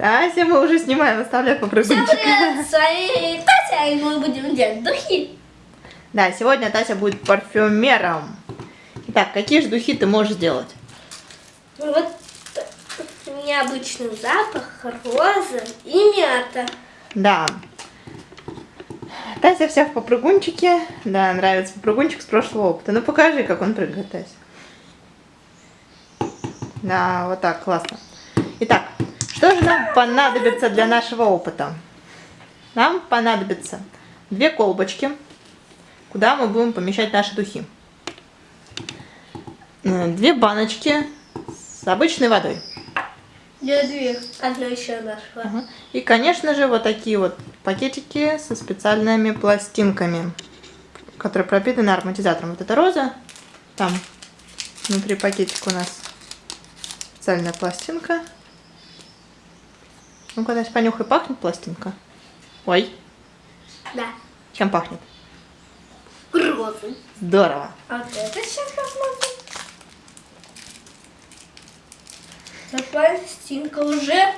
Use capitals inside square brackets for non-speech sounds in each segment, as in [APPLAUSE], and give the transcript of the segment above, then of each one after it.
Тася, мы уже снимаем, оставляй Всем попрыгунчик. привет, с вами Тася, и мы будем делать духи. Да, сегодня Тася будет парфюмером. Итак, какие же духи ты можешь сделать? Ну Вот необычный запах, роза и мята. Да. Тася вся в попрыгунчике. Да, нравится попрыгунчик с прошлого опыта. Ну покажи, как он прыгает, Тася. Да, вот так, классно. Итак, что же нам понадобится для нашего опыта? Нам понадобится две колбочки, куда мы будем помещать наши духи. Э, Две баночки с обычной водой. Я две. Одну еще нашла. Ага. И, конечно же, вот такие вот пакетики со специальными пластинками, которые пропитаны ароматизатором. Вот это роза, там внутри пакетика у нас специальная пластинка. Ну-ка, Тась, понюхай, пахнет пластинка? Ой, Да. чем пахнет? Розы. Здорово. А вот это сейчас посмотрим. Да пластинка уже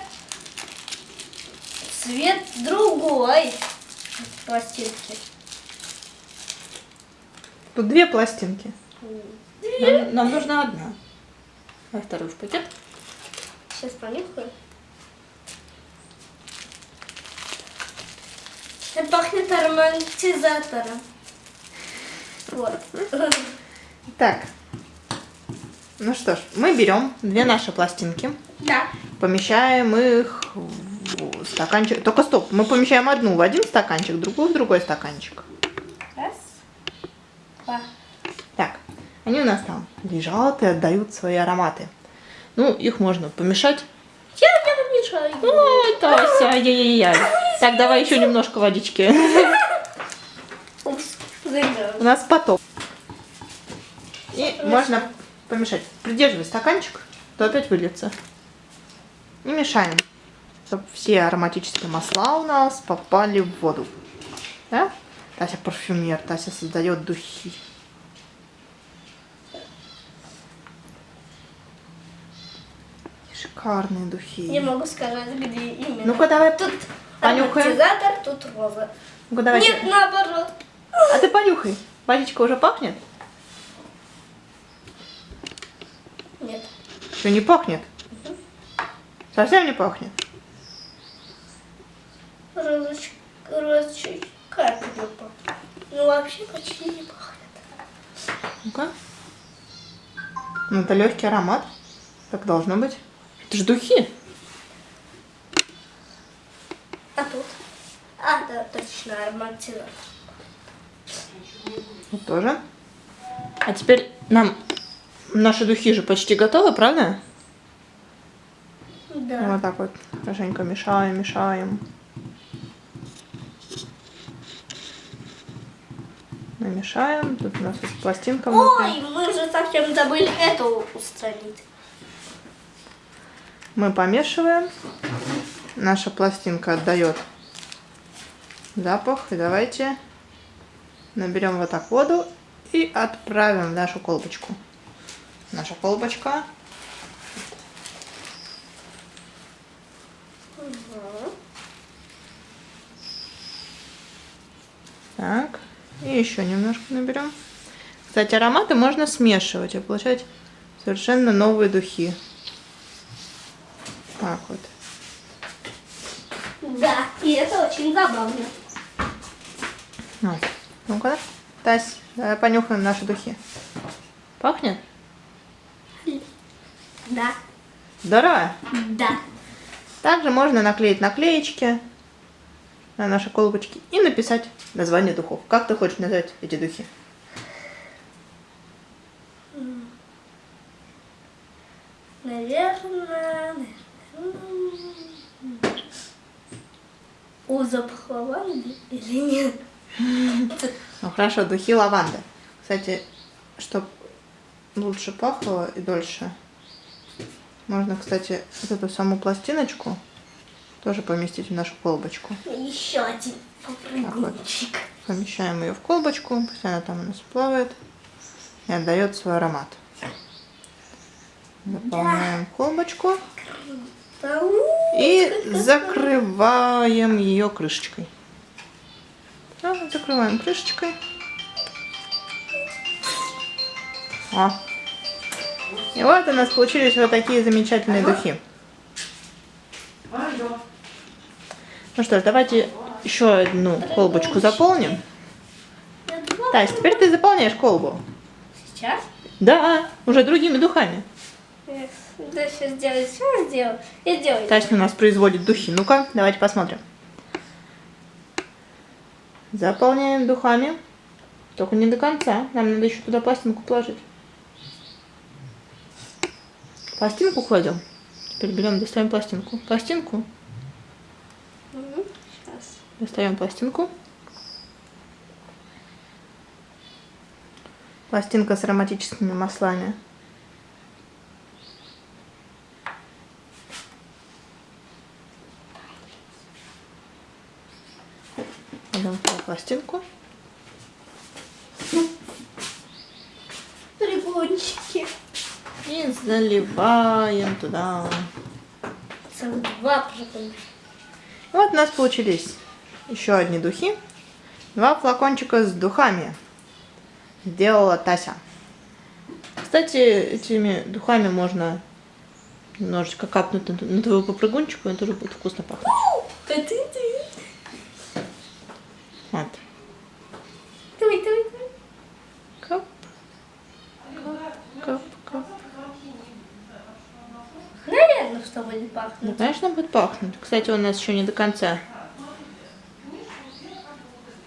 цвет другой пластинки. Тут две пластинки. Нам, нам нужна одна. А второй в пакет. Сейчас понюхаю. Пахнет ароматизатором. Вот. Так. Ну что ж, мы берем две наши пластинки. Да. Помещаем их в стаканчик. Только стоп, мы помещаем одну в один стаканчик, другую в другой стаканчик. Раз. Два. Так, они у нас там лежат и отдают свои ароматы. Ну, их можно помешать. Я не помешаю. Ой, Тася, ай-яй-яй. Так, давай еще немножко водички. [LAUGHS] У нас потоп. И можно помешать. Придерживай стаканчик, то опять выльется. И мешаем, чтобы все ароматические масла у нас попали в воду. Да? Тася парфюмер, Тася создает духи. Шикарные духи. Не могу сказать, где именно. Ну-ка давай, Тут понюхаем. ароматизатор, тут роза. Ну-ка давай. Нет, наоборот. А ты понюхай. Водичка уже пахнет? Нет. Что не пахнет? Совсем не пахнет? Розочка, розочка, капелька. Ну, вообще почти не пахнет. Ну-ка. Ну, это легкий аромат. Так должно быть. Это же духи. А тут? А, да, точно, ароматизатор. Вот тоже. А теперь нам наши духи же почти готовы, правда? Да. Вот так вот хорошенько мешаем, мешаем. Намешаем. Тут у нас вот пластинка внутри. Ой, мы же совсем забыли эту устранить. Мы помешиваем. Наша пластинка отдает запах. И давайте наберем вот так воду и отправим в нашу колбочку. Наша колбочка. Так. И еще немножко наберем. Кстати, ароматы можно смешивать и получать совершенно новые духи. Так вот. Да, и это очень забавно. Вот. Ну-ка, Тась, давай понюхаем наши духи. Пахнет? Да. Здорово. Да. Также можно наклеить наклеечки на наши колбочки и написать название духов. Как ты хочешь назвать эти духи? Наверное... О, запах лаванды или нет? Ну хорошо, духи лаванды. Кстати, чтобы лучше пахло и дольше, можно, кстати, вот эту саму пластиночку тоже поместить в нашу колбочку. Еще один попрыгунчик. Помещаем ее в колбочку, пусть она там у нас плавает и отдает свой аромат. Заполняем колбочку Ау. И закрываем ее крышечкой. Да, закрываем крышечкой. О. И вот у нас получились вот такие замечательные духи. Ну что ж, давайте еще одну колбочку заполним. Тась, теперь ты заполняешь колбу. Сейчас? Да, уже другими духами. Yes. Да, сейчас сделаю. Все сделаю. Я сделаю. Тася у нас производит духи. Ну-ка, давайте посмотрим. Заполняем духами. Только не до конца. Нам надо еще туда пластинку положить. Пластинку кладем. Теперь берем, достаем пластинку. Пластинку. Угу. Сейчас. Достаем пластинку. Пластинка с ароматическими маслами. Туда пластинку. Прибончики. И заливаем туда. Целых два прибончика. Вот у нас получились еще одни духи. Два флакончика с духами. Сделала Тася. Кстати, этими духами можно немножечко капнуть на, твою попрыгунчику, и тоже будет вкусно пахнуть. Вот. Давай, давай, давай. Кап. Кап, кап, кап. Наверное, что будет Ну, пахнуть. конечно, будет пахнуть. Кстати, у нас еще не до конца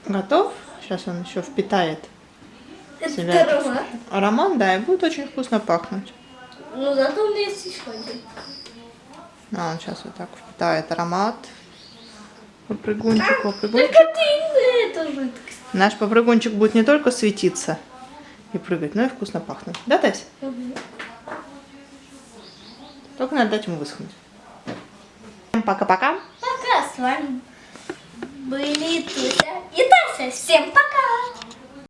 готов. Сейчас он еще впитает Это себя. аромат. аромат, да, и будет очень вкусно пахнуть. Ну, зато у меня есть еще один. А, он сейчас вот так впитает аромат. Попрыгунчик, попрыгунчик. Наш попрыгунчик будет не только светиться и прыгать, но и вкусно пахнуть. Да, Тась? Только надо дать ему высохнуть. Пока-пока. Пока, с вами были Туся и Тася. Всем пока!